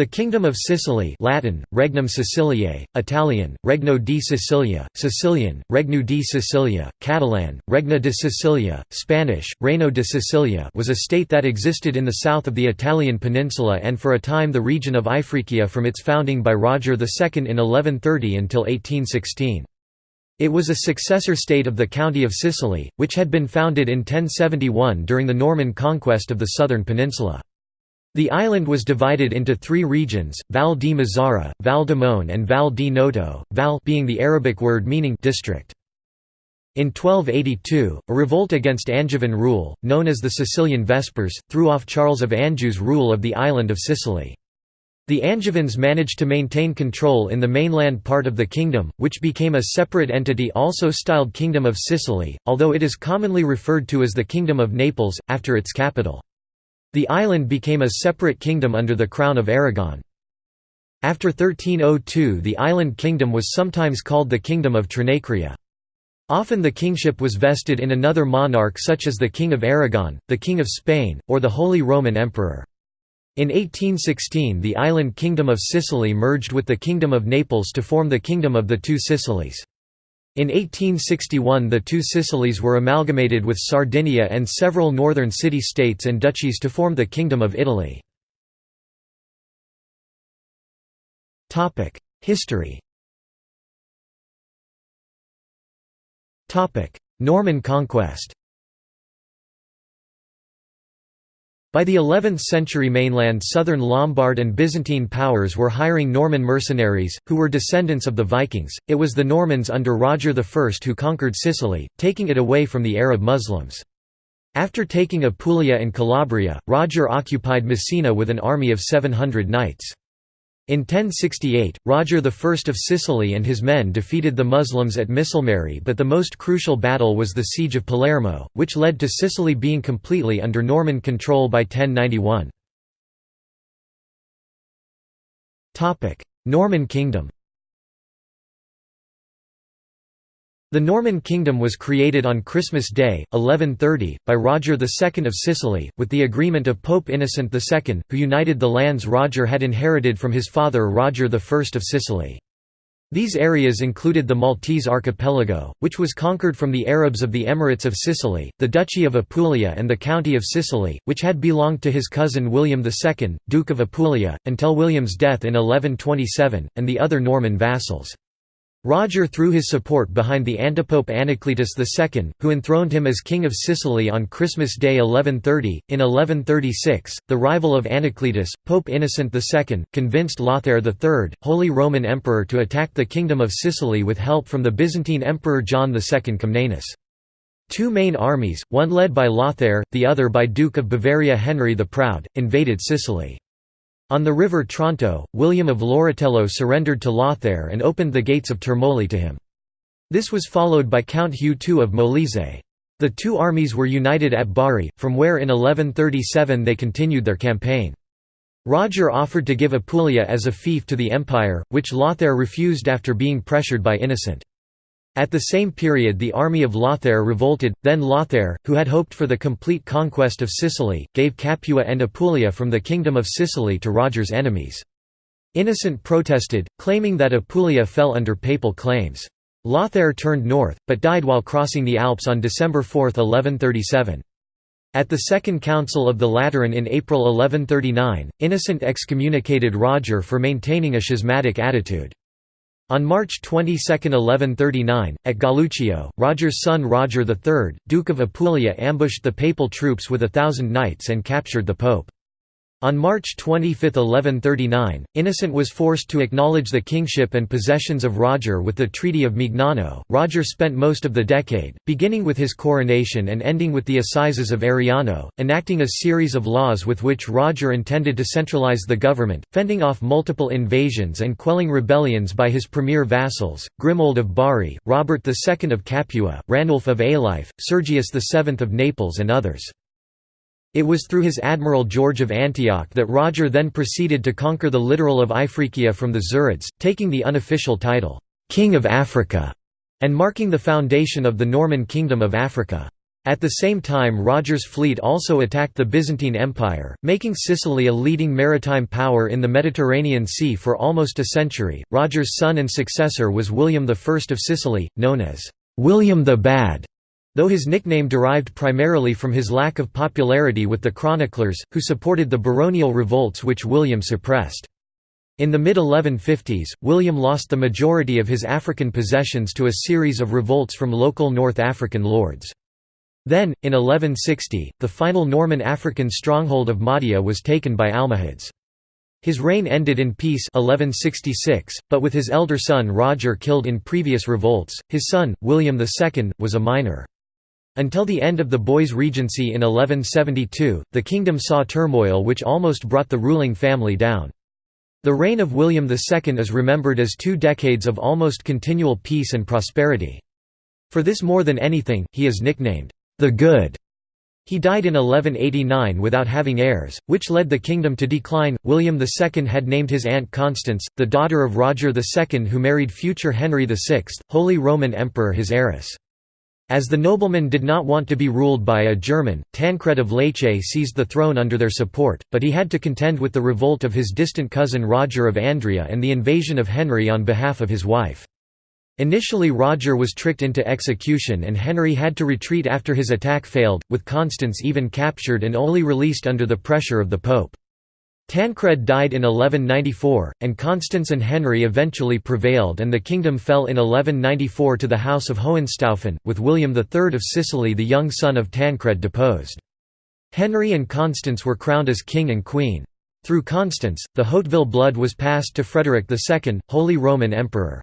The Kingdom of Sicily Latin, Regnum Siciliae, Italian, Regno di Sicilia, Sicilian, Regno di Sicilia, Catalan, Regna de Sicilia, Spanish, Reino de Sicilia was a state that existed in the south of the Italian peninsula and for a time the region of Ifriqiya from its founding by Roger II in 1130 until 1816. It was a successor state of the County of Sicily, which had been founded in 1071 during the Norman conquest of the southern peninsula. The island was divided into three regions, Val di Mazzara, Val Demone and Val di Noto, Val being the Arabic word meaning district. In 1282, a revolt against Angevin rule, known as the Sicilian Vespers, threw off Charles of Anjou's rule of the island of Sicily. The Angevins managed to maintain control in the mainland part of the kingdom, which became a separate entity also styled Kingdom of Sicily, although it is commonly referred to as the Kingdom of Naples, after its capital. The island became a separate kingdom under the Crown of Aragon. After 1302 the island kingdom was sometimes called the Kingdom of Trinacria. Often the kingship was vested in another monarch such as the King of Aragon, the King of Spain, or the Holy Roman Emperor. In 1816 the island Kingdom of Sicily merged with the Kingdom of Naples to form the Kingdom of the Two Sicilies. In 1861 the two Sicilies were amalgamated with Sardinia and several northern city-states and duchies to form the Kingdom of Italy. History Norman conquest By the 11th century mainland southern Lombard and Byzantine powers were hiring Norman mercenaries, who were descendants of the Vikings. It was the Normans under Roger I who conquered Sicily, taking it away from the Arab Muslims. After taking Apulia and Calabria, Roger occupied Messina with an army of 700 knights. In 1068, Roger I of Sicily and his men defeated the Muslims at Misilmeri but the most crucial battle was the Siege of Palermo, which led to Sicily being completely under Norman control by 1091. Norman kingdom The Norman kingdom was created on Christmas Day, 1130, by Roger II of Sicily, with the agreement of Pope Innocent II, who united the lands Roger had inherited from his father Roger I of Sicily. These areas included the Maltese archipelago, which was conquered from the Arabs of the Emirates of Sicily, the Duchy of Apulia and the County of Sicily, which had belonged to his cousin William II, Duke of Apulia, until William's death in 1127, and the other Norman vassals. Roger threw his support behind the antipope Anacletus II, who enthroned him as King of Sicily on Christmas Day 1130. In 1136, the rival of Anacletus, Pope Innocent II, convinced Lothair III, Holy Roman Emperor to attack the Kingdom of Sicily with help from the Byzantine Emperor John II Comnenus. Two main armies, one led by Lothair, the other by Duke of Bavaria Henry the Proud, invaded Sicily. On the river Tronto, William of Loritello surrendered to Lothair and opened the gates of Termoli to him. This was followed by Count Hugh II of Molise. The two armies were united at Bari, from where in 1137 they continued their campaign. Roger offered to give Apulia as a fief to the empire, which Lothair refused after being pressured by Innocent. At the same period the army of Lothair revolted, then Lothair, who had hoped for the complete conquest of Sicily, gave Capua and Apulia from the Kingdom of Sicily to Roger's enemies. Innocent protested, claiming that Apulia fell under papal claims. Lothair turned north, but died while crossing the Alps on December 4, 1137. At the Second Council of the Lateran in April 1139, Innocent excommunicated Roger for maintaining a schismatic attitude. On March 22, 1139, at Galluccio, Roger's son Roger III, Duke of Apulia ambushed the papal troops with a thousand knights and captured the pope. On March 25, 1139, Innocent was forced to acknowledge the kingship and possessions of Roger with the Treaty of Mignano. Roger spent most of the decade, beginning with his coronation and ending with the Assizes of Ariano, enacting a series of laws with which Roger intended to centralize the government, fending off multiple invasions and quelling rebellions by his premier vassals, Grimoald of Bari, Robert II of Capua, Ranulf of Alife, Sergius VII of Naples and others. It was through his admiral George of Antioch that Roger then proceeded to conquer the littoral of Ifriqiya from the Zirids, taking the unofficial title, "'King of Africa' and marking the foundation of the Norman Kingdom of Africa. At the same time Roger's fleet also attacked the Byzantine Empire, making Sicily a leading maritime power in the Mediterranean Sea for almost a century. Roger's son and successor was William I of Sicily, known as William the Bad, though his nickname derived primarily from his lack of popularity with the chroniclers, who supported the baronial revolts which William suppressed. In the mid-1150s, William lost the majority of his African possessions to a series of revolts from local North African lords. Then, in 1160, the final Norman African stronghold of Mahdia was taken by Almohads. His reign ended in peace 1166, but with his elder son Roger killed in previous revolts, his son, William II, was a minor. Until the end of the boy's regency in 1172, the kingdom saw turmoil which almost brought the ruling family down. The reign of William II is remembered as two decades of almost continual peace and prosperity. For this more than anything, he is nicknamed, the Good. He died in 1189 without having heirs, which led the kingdom to decline. William II had named his aunt Constance, the daughter of Roger II, who married future Henry VI, Holy Roman Emperor, his heiress. As the noblemen did not want to be ruled by a German, Tancred of Lecce seized the throne under their support, but he had to contend with the revolt of his distant cousin Roger of Andria and the invasion of Henry on behalf of his wife. Initially Roger was tricked into execution and Henry had to retreat after his attack failed, with Constance even captured and only released under the pressure of the Pope. Tancred died in 1194, and Constance and Henry eventually prevailed and the kingdom fell in 1194 to the House of Hohenstaufen, with William III of Sicily the young son of Tancred deposed. Henry and Constance were crowned as king and queen. Through Constance, the Hauteville blood was passed to Frederick II, Holy Roman Emperor.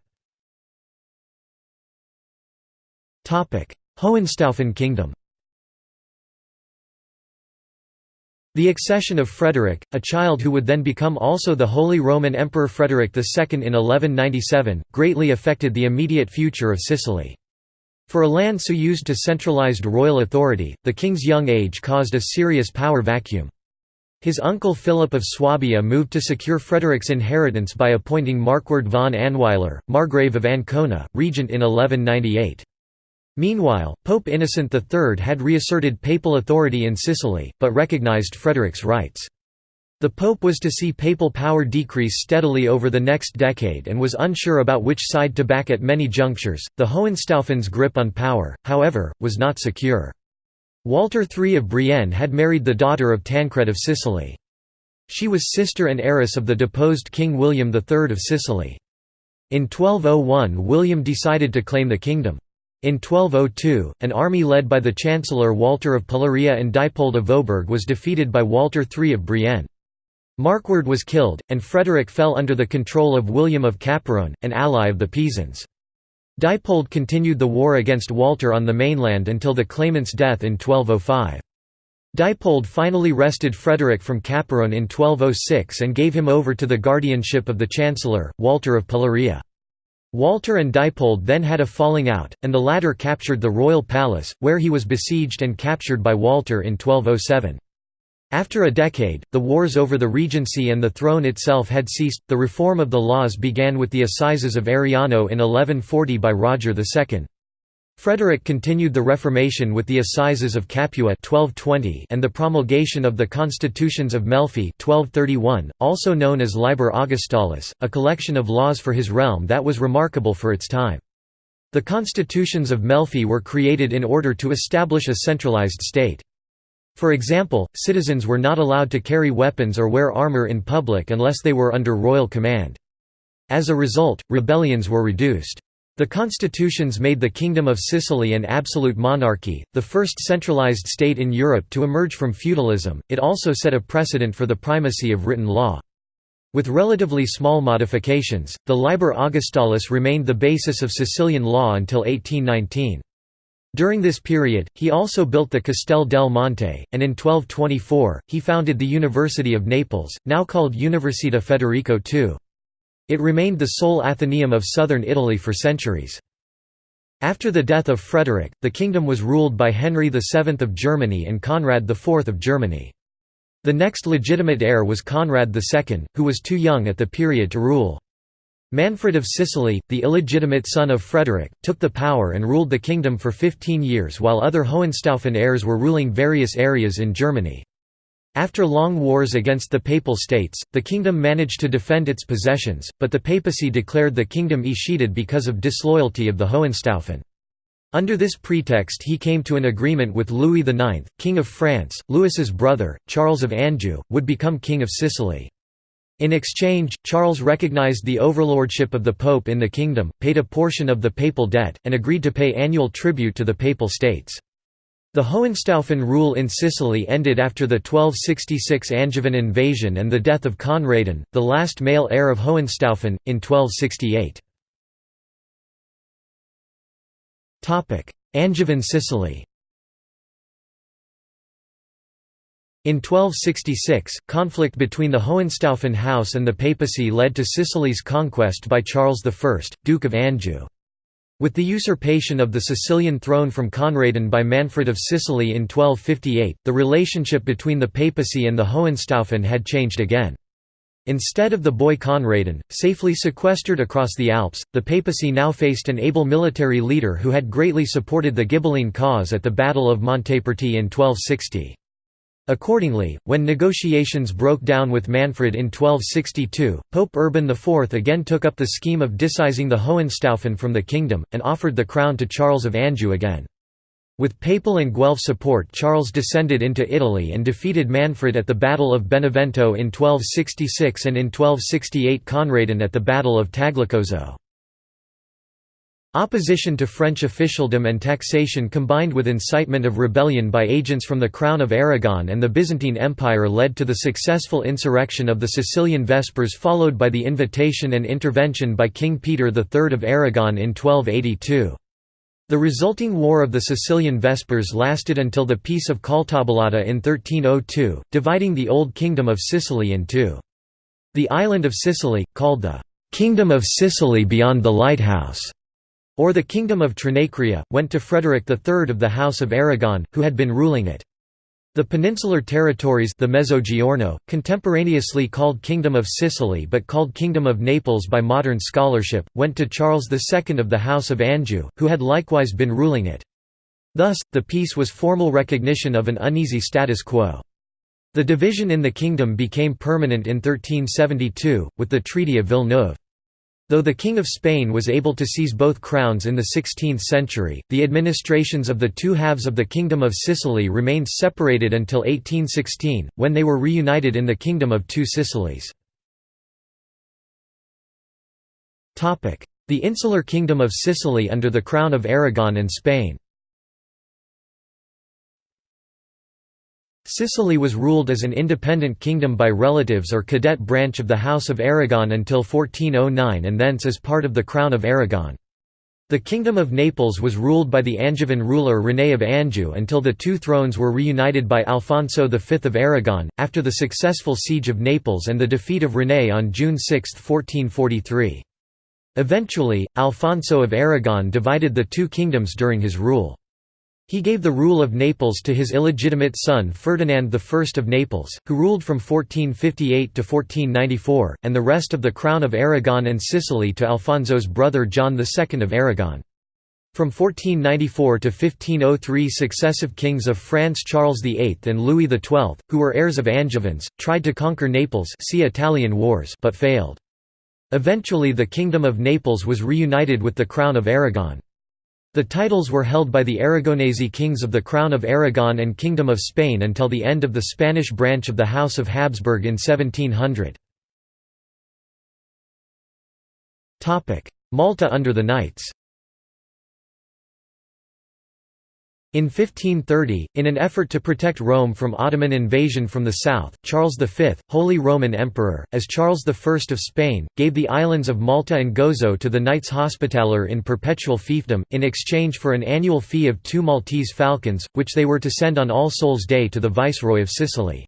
Hohenstaufen kingdom The accession of Frederick, a child who would then become also the Holy Roman Emperor Frederick II in 1197, greatly affected the immediate future of Sicily. For a land so used to centralized royal authority, the king's young age caused a serious power vacuum. His uncle Philip of Swabia moved to secure Frederick's inheritance by appointing Markward von Anweiler, Margrave of Ancona, regent in 1198. Meanwhile, Pope Innocent III had reasserted papal authority in Sicily, but recognized Frederick's rights. The Pope was to see papal power decrease steadily over the next decade and was unsure about which side to back at many junctures. The Hohenstaufens' grip on power, however, was not secure. Walter III of Brienne had married the daughter of Tancred of Sicily. She was sister and heiress of the deposed King William III of Sicily. In 1201 William decided to claim the kingdom. In 1202, an army led by the Chancellor Walter of Palearia and Diepold of Vohburg was defeated by Walter III of Brienne. Markward was killed, and Frederick fell under the control of William of Capparone, an ally of the Pisans. Diepold continued the war against Walter on the mainland until the claimant's death in 1205. Diepold finally wrested Frederick from Capparone in 1206 and gave him over to the guardianship of the Chancellor, Walter of Palearia. Walter and Diepold then had a falling out, and the latter captured the royal palace, where he was besieged and captured by Walter in 1207. After a decade, the wars over the regency and the throne itself had ceased. The reform of the laws began with the Assizes of Ariano in 1140 by Roger II. Frederick continued the Reformation with the Assizes of Capua 1220 and the promulgation of the Constitutions of Melfi 1231, also known as Liber Augustalis, a collection of laws for his realm that was remarkable for its time. The Constitutions of Melfi were created in order to establish a centralized state. For example, citizens were not allowed to carry weapons or wear armor in public unless they were under royal command. As a result, rebellions were reduced. The constitutions made the Kingdom of Sicily an absolute monarchy, the first centralized state in Europe to emerge from feudalism. It also set a precedent for the primacy of written law. With relatively small modifications, the Liber Augustalis remained the basis of Sicilian law until 1819. During this period, he also built the Castel del Monte, and in 1224, he founded the University of Naples, now called Università Federico II. It remained the sole Athenaeum of southern Italy for centuries. After the death of Frederick, the kingdom was ruled by Henry VII of Germany and Conrad IV of Germany. The next legitimate heir was Conrad II, who was too young at the period to rule. Manfred of Sicily, the illegitimate son of Frederick, took the power and ruled the kingdom for 15 years while other Hohenstaufen heirs were ruling various areas in Germany. After long wars against the Papal States, the kingdom managed to defend its possessions, but the papacy declared the kingdom escheated because of disloyalty of the Hohenstaufen. Under this pretext he came to an agreement with Louis IX, King of France, Louis's brother, Charles of Anjou, would become King of Sicily. In exchange, Charles recognized the overlordship of the Pope in the kingdom, paid a portion of the papal debt, and agreed to pay annual tribute to the Papal States. The Hohenstaufen rule in Sicily ended after the 1266 Angevin invasion and the death of Conradin, the last male heir of Hohenstaufen, in 1268. Angevin Sicily In 1266, conflict between the Hohenstaufen house and the papacy led to Sicily's conquest by Charles I, Duke of Anjou. With the usurpation of the Sicilian throne from Conradin by Manfred of Sicily in 1258, the relationship between the papacy and the Hohenstaufen had changed again. Instead of the boy Conradin, safely sequestered across the Alps, the papacy now faced an able military leader who had greatly supported the Ghibelline cause at the Battle of Montaperti in 1260. Accordingly, when negotiations broke down with Manfred in 1262, Pope Urban IV again took up the scheme of disseizing the Hohenstaufen from the kingdom, and offered the crown to Charles of Anjou again. With papal and Guelph support Charles descended into Italy and defeated Manfred at the Battle of Benevento in 1266 and in 1268 Conradin at the Battle of Tagliacozzo. Opposition to French officialdom and taxation combined with incitement of rebellion by agents from the Crown of Aragon and the Byzantine Empire led to the successful insurrection of the Sicilian Vespers followed by the invitation and intervention by King Peter III of Aragon in 1282. The resulting War of the Sicilian Vespers lasted until the Peace of Caltabellotta in 1302, dividing the Old Kingdom of Sicily in two. The island of Sicily, called the «Kingdom of Sicily beyond the Lighthouse», or the Kingdom of Trinacria, went to Frederick III of the House of Aragon, who had been ruling it. The peninsular territories the Mezzogiorno, contemporaneously called Kingdom of Sicily but called Kingdom of Naples by modern scholarship, went to Charles II of the House of Anjou, who had likewise been ruling it. Thus, the peace was formal recognition of an uneasy status quo. The division in the kingdom became permanent in 1372, with the Treaty of Villeneuve. Though the King of Spain was able to seize both crowns in the 16th century, the administrations of the two halves of the Kingdom of Sicily remained separated until 1816, when they were reunited in the Kingdom of Two Sicilies. The insular Kingdom of Sicily under the Crown of Aragon and Spain Sicily was ruled as an independent kingdom by relatives or cadet branch of the House of Aragon until 1409 and thence as part of the Crown of Aragon. The Kingdom of Naples was ruled by the Angevin ruler René of Anjou until the two thrones were reunited by Alfonso V of Aragon, after the successful siege of Naples and the defeat of René on June 6, 1443. Eventually, Alfonso of Aragon divided the two kingdoms during his rule. He gave the rule of Naples to his illegitimate son Ferdinand I of Naples, who ruled from 1458 to 1494, and the rest of the crown of Aragon and Sicily to Alfonso's brother John II of Aragon. From 1494 to 1503 successive kings of France Charles VIII and Louis XII, who were heirs of Angevins, tried to conquer Naples see Italian Wars but failed. Eventually the Kingdom of Naples was reunited with the Crown of Aragon. The titles were held by the Aragonese kings of the Crown of Aragon and Kingdom of Spain until the end of the Spanish branch of the House of Habsburg in 1700. Malta under the Knights In 1530, in an effort to protect Rome from Ottoman invasion from the south, Charles V, Holy Roman Emperor, as Charles I of Spain, gave the islands of Malta and Gozo to the Knights Hospitaller in perpetual fiefdom, in exchange for an annual fee of two Maltese falcons, which they were to send on All Souls' Day to the Viceroy of Sicily.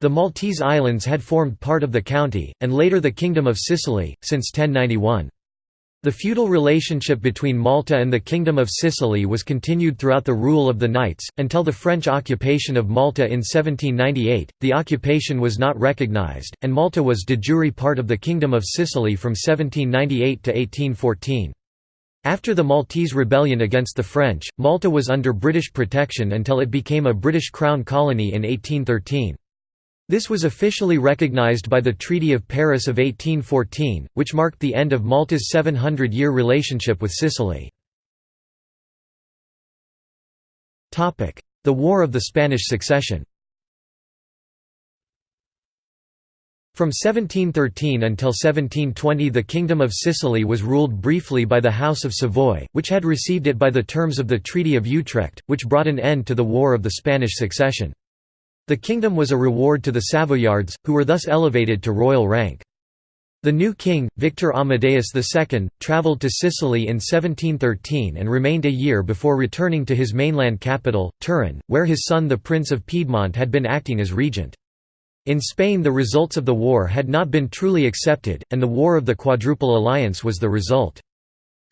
The Maltese Islands had formed part of the county, and later the Kingdom of Sicily, since 1091. The feudal relationship between Malta and the Kingdom of Sicily was continued throughout the rule of the Knights, until the French occupation of Malta in 1798. The occupation was not recognised, and Malta was de jure part of the Kingdom of Sicily from 1798 to 1814. After the Maltese rebellion against the French, Malta was under British protection until it became a British Crown colony in 1813. This was officially recognized by the Treaty of Paris of 1814, which marked the end of Malta's 700-year relationship with Sicily. The War of the Spanish Succession From 1713 until 1720 the Kingdom of Sicily was ruled briefly by the House of Savoy, which had received it by the terms of the Treaty of Utrecht, which brought an end to the War of the Spanish Succession. The kingdom was a reward to the Savoyards, who were thus elevated to royal rank. The new king, Victor Amadeus II, travelled to Sicily in 1713 and remained a year before returning to his mainland capital, Turin, where his son the Prince of Piedmont had been acting as regent. In Spain the results of the war had not been truly accepted, and the War of the Quadruple Alliance was the result.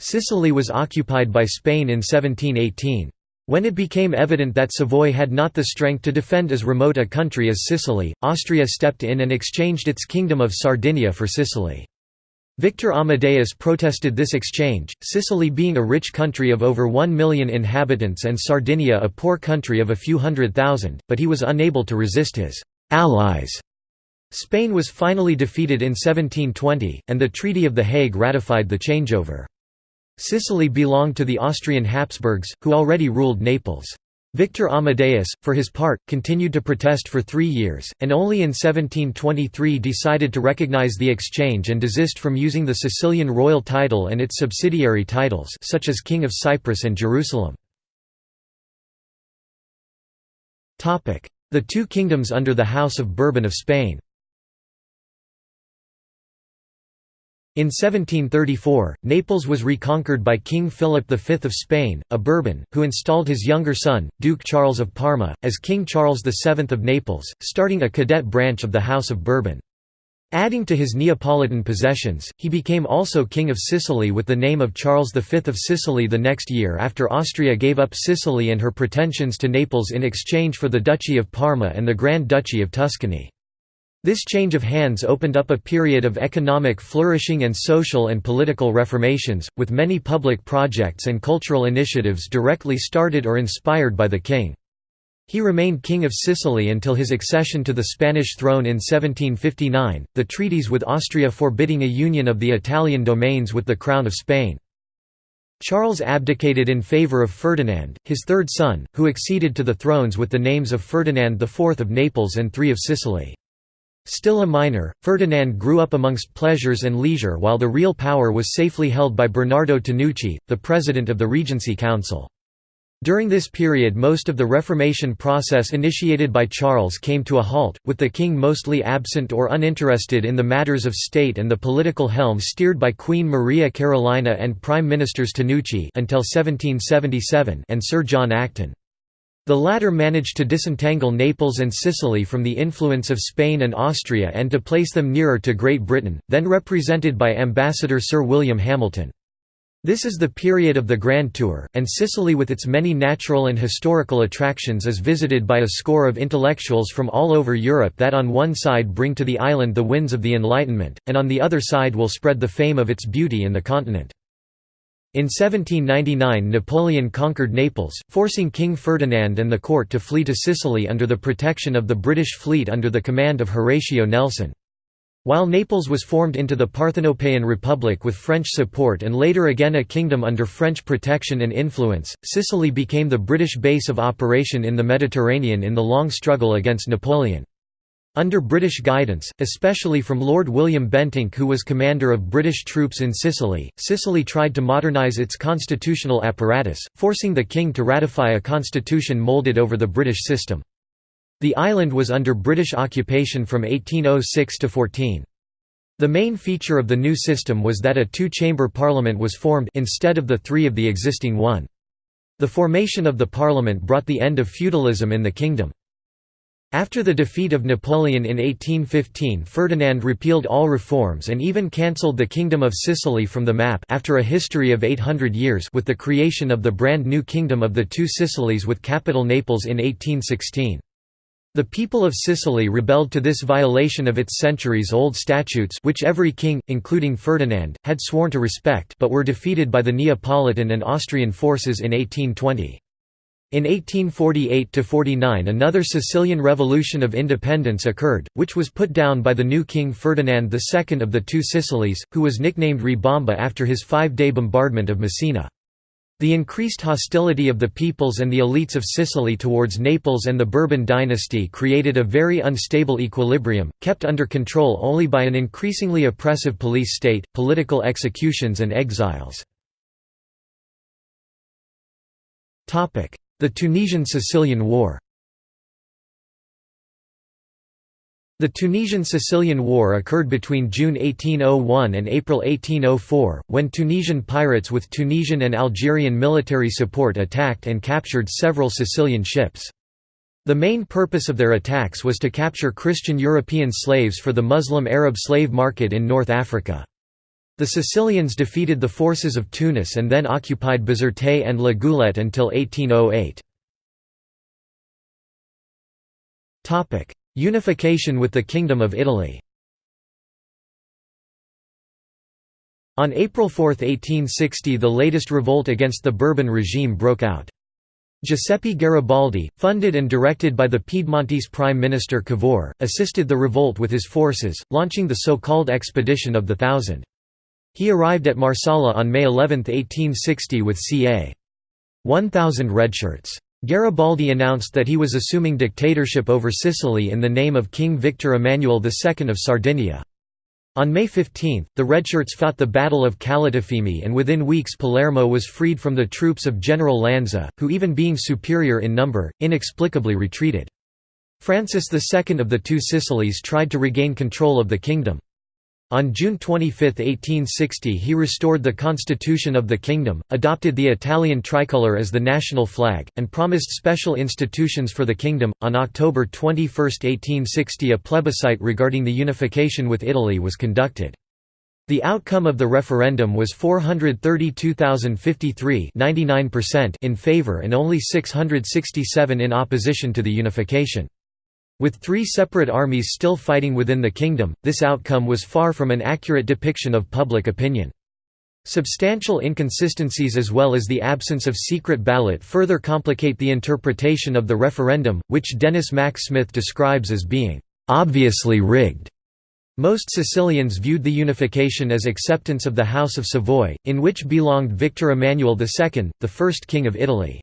Sicily was occupied by Spain in 1718. When it became evident that Savoy had not the strength to defend as remote a country as Sicily, Austria stepped in and exchanged its kingdom of Sardinia for Sicily. Victor Amadeus protested this exchange, Sicily being a rich country of over one million inhabitants and Sardinia a poor country of a few hundred thousand, but he was unable to resist his «allies». Spain was finally defeated in 1720, and the Treaty of The Hague ratified the changeover. Sicily belonged to the Austrian Habsburgs, who already ruled Naples. Victor Amadeus, for his part, continued to protest for three years, and only in 1723 decided to recognize the exchange and desist from using the Sicilian royal title and its subsidiary titles such as King of Cyprus and Jerusalem. The two kingdoms under the House of Bourbon of Spain In 1734, Naples was reconquered by King Philip V of Spain, a Bourbon, who installed his younger son, Duke Charles of Parma, as King Charles VII of Naples, starting a cadet branch of the House of Bourbon. Adding to his Neapolitan possessions, he became also King of Sicily with the name of Charles V of Sicily the next year after Austria gave up Sicily and her pretensions to Naples in exchange for the Duchy of Parma and the Grand Duchy of Tuscany. This change of hands opened up a period of economic flourishing and social and political reformations, with many public projects and cultural initiatives directly started or inspired by the king. He remained King of Sicily until his accession to the Spanish throne in 1759, the treaties with Austria forbidding a union of the Italian domains with the Crown of Spain. Charles abdicated in favour of Ferdinand, his third son, who acceded to the thrones with the names of Ferdinand IV of Naples and III of Sicily. Still a minor, Ferdinand grew up amongst pleasures and leisure while the real power was safely held by Bernardo Tanucci, the president of the Regency Council. During this period most of the Reformation process initiated by Charles came to a halt, with the king mostly absent or uninterested in the matters of state and the political helm steered by Queen Maria Carolina and Prime Ministers Tanucci until 1777 and Sir John Acton. The latter managed to disentangle Naples and Sicily from the influence of Spain and Austria and to place them nearer to Great Britain, then represented by Ambassador Sir William Hamilton. This is the period of the Grand Tour, and Sicily with its many natural and historical attractions is visited by a score of intellectuals from all over Europe that on one side bring to the island the winds of the Enlightenment, and on the other side will spread the fame of its beauty in the continent. In 1799 Napoleon conquered Naples, forcing King Ferdinand and the court to flee to Sicily under the protection of the British fleet under the command of Horatio Nelson. While Naples was formed into the Parthenopean Republic with French support and later again a kingdom under French protection and influence, Sicily became the British base of operation in the Mediterranean in the long struggle against Napoleon. Under British guidance, especially from Lord William Bentinck who was commander of British troops in Sicily, Sicily tried to modernise its constitutional apparatus, forcing the king to ratify a constitution moulded over the British system. The island was under British occupation from 1806 to 14. The main feature of the new system was that a two-chamber parliament was formed instead of the three of the existing one. The formation of the parliament brought the end of feudalism in the kingdom. After the defeat of Napoleon in 1815 Ferdinand repealed all reforms and even cancelled the Kingdom of Sicily from the map after a history of 800 years with the creation of the brand new Kingdom of the Two Sicilies with capital Naples in 1816. The people of Sicily rebelled to this violation of its centuries-old statutes which every king, including Ferdinand, had sworn to respect but were defeated by the Neapolitan and Austrian forces in 1820. In 1848–49 another Sicilian Revolution of Independence occurred, which was put down by the new King Ferdinand II of the Two Sicilies, who was nicknamed Re Bomba after his five-day bombardment of Messina. The increased hostility of the peoples and the elites of Sicily towards Naples and the Bourbon dynasty created a very unstable equilibrium, kept under control only by an increasingly oppressive police state, political executions and exiles. The Tunisian–Sicilian War The Tunisian–Sicilian War occurred between June 1801 and April 1804, when Tunisian pirates with Tunisian and Algerian military support attacked and captured several Sicilian ships. The main purpose of their attacks was to capture Christian European slaves for the Muslim Arab slave market in North Africa. The Sicilians defeated the forces of Tunis and then occupied Bizerte and La Goulette until 1808. Unification with the Kingdom of Italy On April 4, 1860 the latest revolt against the Bourbon regime broke out. Giuseppe Garibaldi, funded and directed by the Piedmontese Prime Minister Cavour, assisted the revolt with his forces, launching the so-called Expedition of the Thousand. He arrived at Marsala on May 11, 1860 with ca. 1,000 redshirts. Garibaldi announced that he was assuming dictatorship over Sicily in the name of King Victor Emmanuel II of Sardinia. On May 15, the redshirts fought the Battle of Calatafimi and within weeks Palermo was freed from the troops of General Lanza, who even being superior in number, inexplicably retreated. Francis II of the Two Sicilies tried to regain control of the kingdom. On June 25, 1860 he restored the constitution of the kingdom, adopted the Italian tricolour as the national flag, and promised special institutions for the kingdom. On October 21, 1860 a plebiscite regarding the unification with Italy was conducted. The outcome of the referendum was 432,053 in favour and only 667 in opposition to the unification. With three separate armies still fighting within the kingdom, this outcome was far from an accurate depiction of public opinion. Substantial inconsistencies as well as the absence of secret ballot further complicate the interpretation of the referendum, which Denis Mack Smith describes as being «obviously rigged». Most Sicilians viewed the unification as acceptance of the House of Savoy, in which belonged Victor Emmanuel II, the first king of Italy.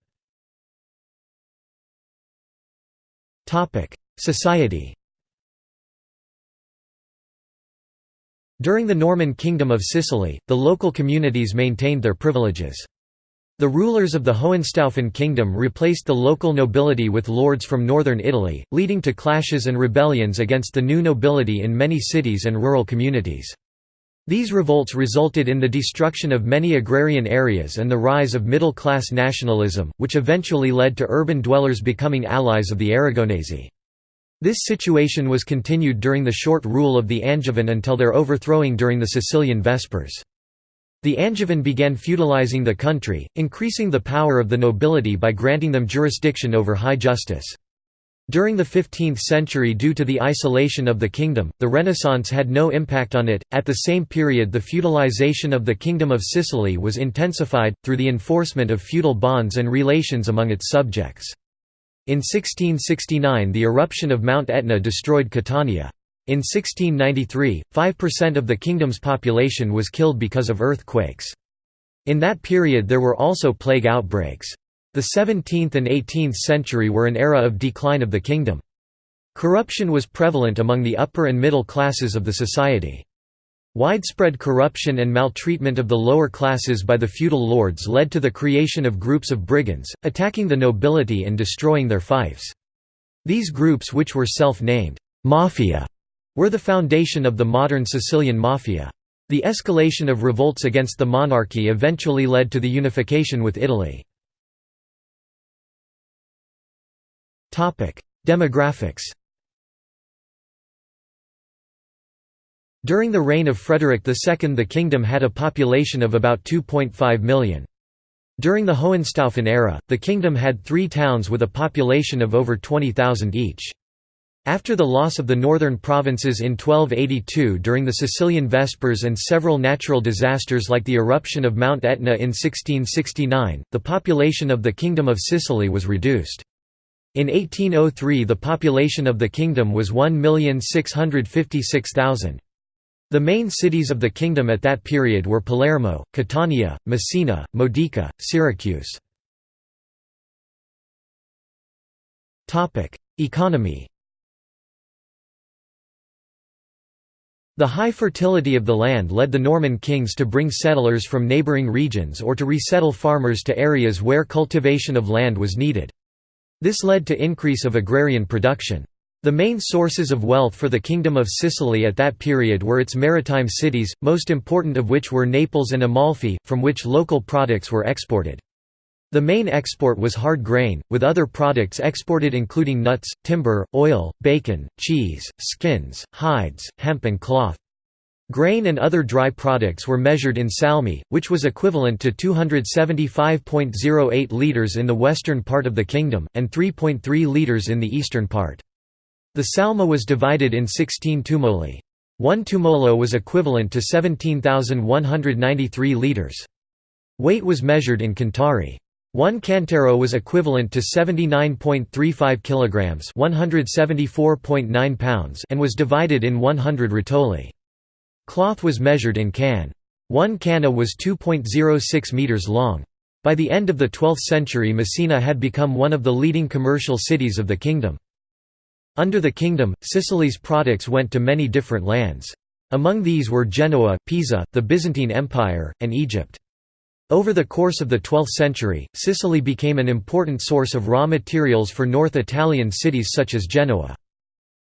Society During the Norman Kingdom of Sicily, the local communities maintained their privileges. The rulers of the Hohenstaufen kingdom replaced the local nobility with lords from northern Italy, leading to clashes and rebellions against the new nobility in many cities and rural communities. These revolts resulted in the destruction of many agrarian areas and the rise of middle-class nationalism, which eventually led to urban dwellers becoming allies of the Aragonese. This situation was continued during the short rule of the Angevin until their overthrowing during the Sicilian Vespers. The Angevin began feudalizing the country, increasing the power of the nobility by granting them jurisdiction over high justice. During the 15th century due to the isolation of the kingdom, the Renaissance had no impact on it. At the same period the feudalization of the Kingdom of Sicily was intensified, through the enforcement of feudal bonds and relations among its subjects. In 1669 the eruption of Mount Etna destroyed Catania. In 1693, 5% of the kingdom's population was killed because of earthquakes. In that period there were also plague outbreaks. The 17th and 18th century were an era of decline of the kingdom. Corruption was prevalent among the upper and middle classes of the society. Widespread corruption and maltreatment of the lower classes by the feudal lords led to the creation of groups of brigands, attacking the nobility and destroying their fiefs. These groups which were self-named «mafia» were the foundation of the modern Sicilian mafia. The escalation of revolts against the monarchy eventually led to the unification with Italy. Demographics During the reign of Frederick II the kingdom had a population of about 2.5 million. During the Hohenstaufen era, the kingdom had three towns with a population of over 20,000 each. After the loss of the northern provinces in 1282 during the Sicilian Vespers and several natural disasters like the eruption of Mount Etna in 1669, the population of the Kingdom of Sicily was reduced. In 1803 the population of the kingdom was 1,656,000. The main cities of the kingdom at that period were Palermo, Catania, Messina, Modica, Syracuse. Economy The high fertility of the land led the Norman kings to bring settlers from neighbouring regions or to resettle farmers to areas where cultivation of land was needed. This led to increase of agrarian production. The main sources of wealth for the Kingdom of Sicily at that period were its maritime cities, most important of which were Naples and Amalfi, from which local products were exported. The main export was hard grain, with other products exported including nuts, timber, oil, bacon, cheese, skins, hides, hemp and cloth. Grain and other dry products were measured in salmi, which was equivalent to 275.08 litres in the western part of the kingdom, and 3.3 litres in the eastern part. The salma was divided in 16 tumoli. One tumolo was equivalent to 17,193 litres. Weight was measured in cantari. One cantaro was equivalent to 79.35 kilograms, 174.9 pounds, and was divided in 100 rotoli. Cloth was measured in can. One canna was 2.06 meters long. By the end of the 12th century Messina had become one of the leading commercial cities of the kingdom. Under the kingdom, Sicily's products went to many different lands. Among these were Genoa, Pisa, the Byzantine Empire, and Egypt. Over the course of the 12th century, Sicily became an important source of raw materials for North Italian cities such as Genoa.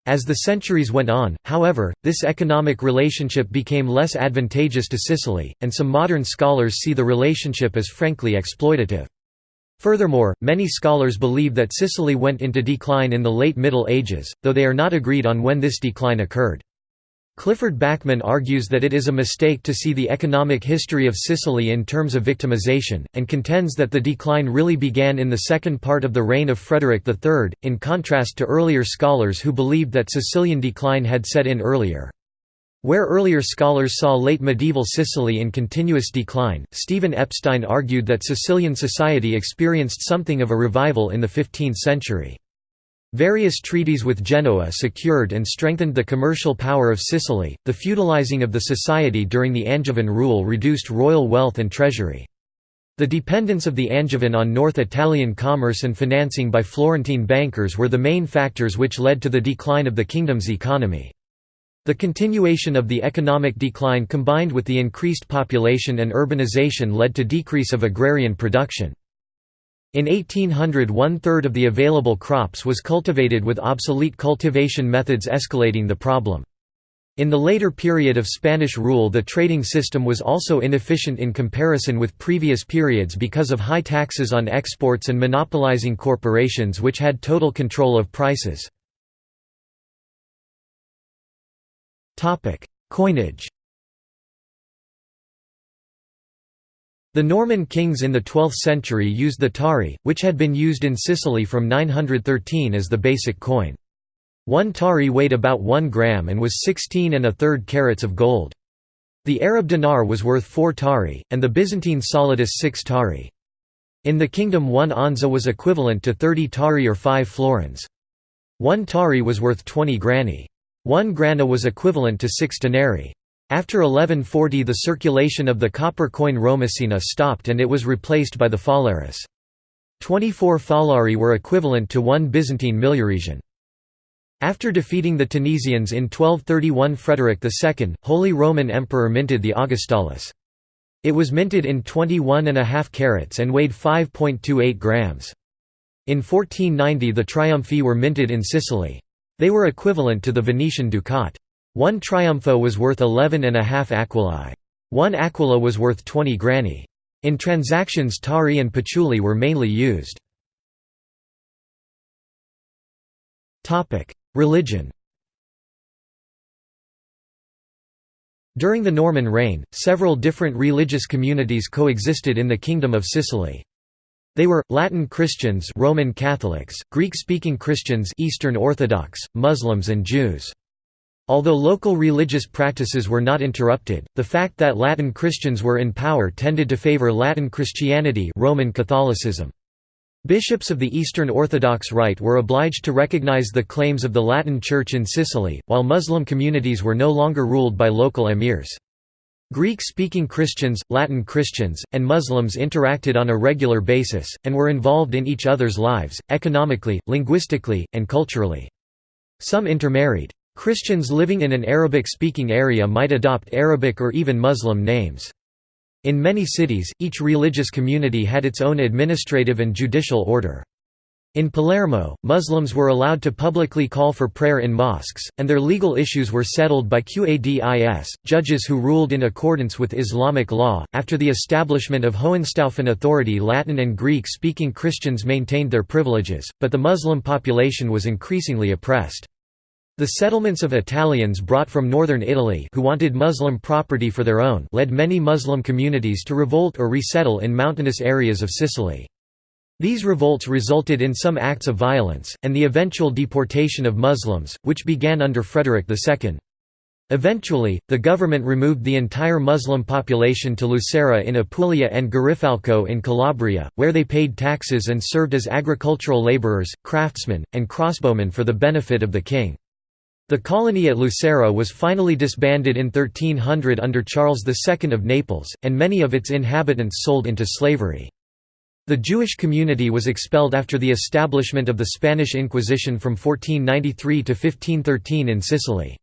As the centuries went on, however, this economic relationship became less advantageous to Sicily, and some modern scholars see the relationship as frankly exploitative. Furthermore, many scholars believe that Sicily went into decline in the late Middle Ages, though they are not agreed on when this decline occurred. Clifford Backman argues that it is a mistake to see the economic history of Sicily in terms of victimization, and contends that the decline really began in the second part of the reign of Frederick III, in contrast to earlier scholars who believed that Sicilian decline had set in earlier. Where earlier scholars saw late medieval Sicily in continuous decline, Stephen Epstein argued that Sicilian society experienced something of a revival in the 15th century. Various treaties with Genoa secured and strengthened the commercial power of Sicily. The feudalizing of the society during the Angevin rule reduced royal wealth and treasury. The dependence of the Angevin on North Italian commerce and financing by Florentine bankers were the main factors which led to the decline of the kingdom's economy. The continuation of the economic decline combined with the increased population and urbanization led to decrease of agrarian production. In 1800 one-third of the available crops was cultivated with obsolete cultivation methods escalating the problem. In the later period of Spanish rule the trading system was also inefficient in comparison with previous periods because of high taxes on exports and monopolizing corporations which had total control of prices. Coinage The Norman kings in the 12th century used the tari, which had been used in Sicily from 913 as the basic coin. One tari weighed about 1 gram and was 16 and a third carats of gold. The Arab dinar was worth 4 tari, and the Byzantine solidus 6 tari. In the kingdom one onza was equivalent to 30 tari or 5 florins. One tari was worth 20 grani. One grana was equivalent to six denarii. After 1140 the circulation of the copper coin Romesina stopped and it was replaced by the phalaris. 24 phalari were equivalent to one Byzantine milliresian. After defeating the Tunisians in 1231 Frederick II, Holy Roman Emperor minted the Augustalis. It was minted in 21.5 carats and weighed 5.28 grams. In 1490 the triumphi were minted in Sicily. They were equivalent to the Venetian ducat. One triumpho was worth 11 and a half aquilai. One aquila was worth 20 grani. In transactions tari and patchouli were mainly used. Religion During the Norman reign, several different religious communities coexisted in the Kingdom of Sicily. They were Latin Christians, Roman Catholics, Greek-speaking Christians, Eastern Orthodox, Muslims and Jews. Although local religious practices were not interrupted, the fact that Latin Christians were in power tended to favor Latin Christianity Roman Catholicism. Bishops of the Eastern Orthodox Rite were obliged to recognize the claims of the Latin Church in Sicily, while Muslim communities were no longer ruled by local emirs. Greek-speaking Christians, Latin Christians, and Muslims interacted on a regular basis, and were involved in each other's lives, economically, linguistically, and culturally. Some intermarried. Christians living in an Arabic-speaking area might adopt Arabic or even Muslim names. In many cities, each religious community had its own administrative and judicial order. In Palermo, Muslims were allowed to publicly call for prayer in mosques, and their legal issues were settled by qadis, judges who ruled in accordance with Islamic law. After the establishment of Hohenstaufen authority, Latin and Greek speaking Christians maintained their privileges, but the Muslim population was increasingly oppressed. The settlements of Italians brought from northern Italy who wanted Muslim property for their own led many Muslim communities to revolt or resettle in mountainous areas of Sicily. These revolts resulted in some acts of violence, and the eventual deportation of Muslims, which began under Frederick II. Eventually, the government removed the entire Muslim population to Lucera in Apulia and Girifalco in Calabria, where they paid taxes and served as agricultural laborers, craftsmen, and crossbowmen for the benefit of the king. The colony at Lucera was finally disbanded in 1300 under Charles II of Naples, and many of its inhabitants sold into slavery. The Jewish community was expelled after the establishment of the Spanish Inquisition from 1493 to 1513 in Sicily.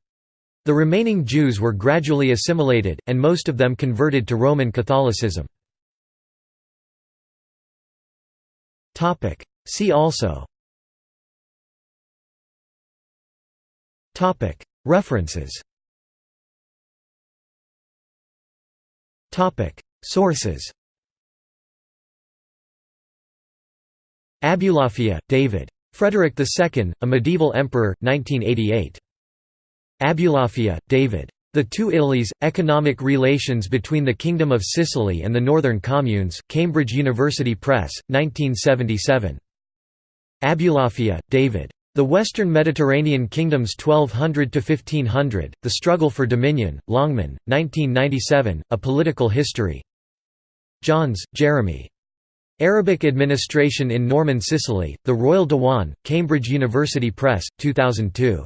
The remaining Jews were gradually assimilated, and most of them converted to Roman Catholicism. See also. References. Sources Abulafia, David. Frederick II, A Medieval Emperor, 1988. Abulafia, David. The Two Italies, Economic Relations Between the Kingdom of Sicily and the Northern Communes, Cambridge University Press, 1977. Abulafia, David. The Western Mediterranean Kingdoms 1200–1500, The Struggle for Dominion, Longman, 1997, A Political History. Johns, Jeremy. Arabic Administration in Norman Sicily, The Royal Diwan, Cambridge University Press, 2002.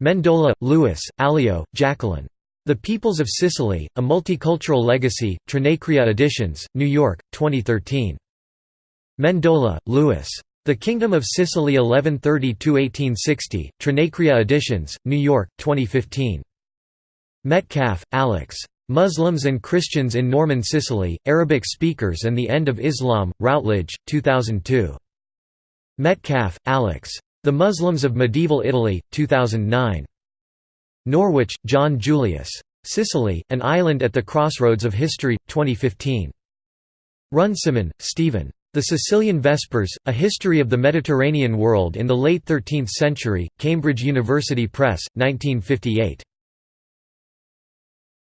Mendola, Louis, Alio, Jacqueline. The Peoples of Sicily, A Multicultural Legacy, Trinacria Editions, New York, 2013. Mendola, Louis. The Kingdom of Sicily 1130–1860, Trinacria Editions, New York, 2015. Metcalfe, Alex. Muslims and Christians in Norman Sicily, Arabic Speakers and the End of Islam, Routledge, 2002. Metcalfe, Alex. The Muslims of Medieval Italy, 2009. Norwich, John Julius. Sicily, An Island at the Crossroads of History, 2015. Runciman, Stephen. The Sicilian Vespers, A History of the Mediterranean World in the Late Thirteenth Century, Cambridge University Press, 1958.